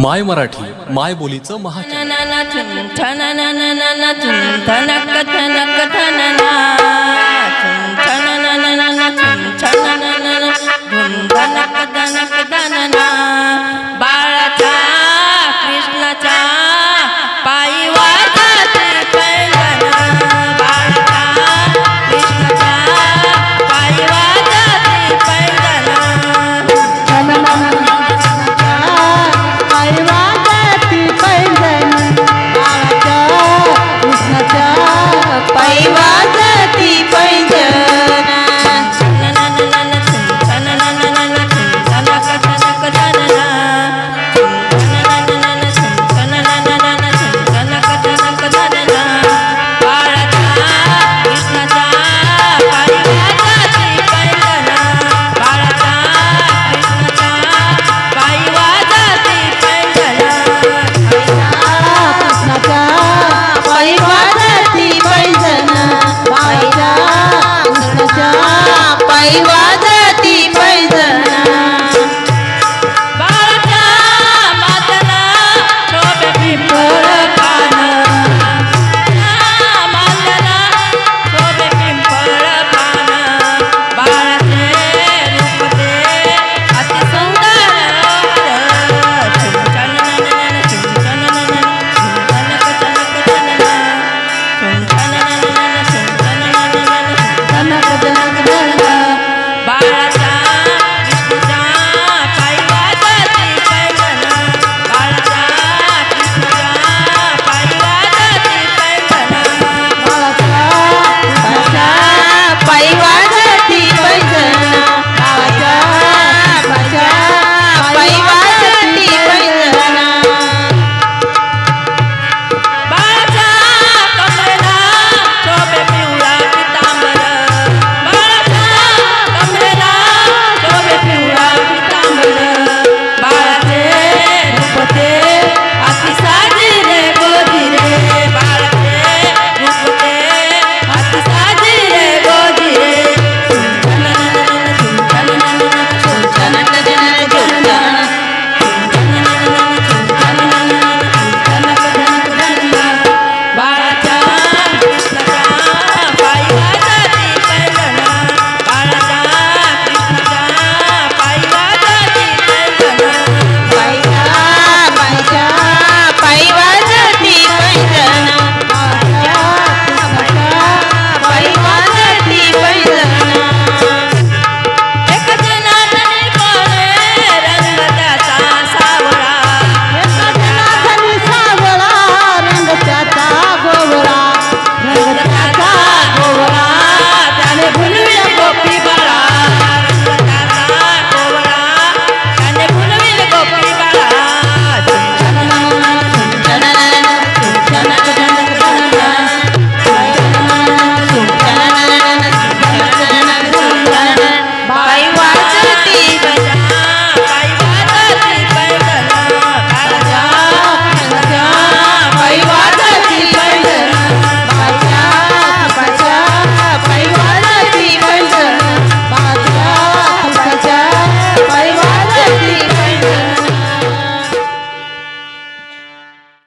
माय मराठी माय बोलीचं महाचॅनल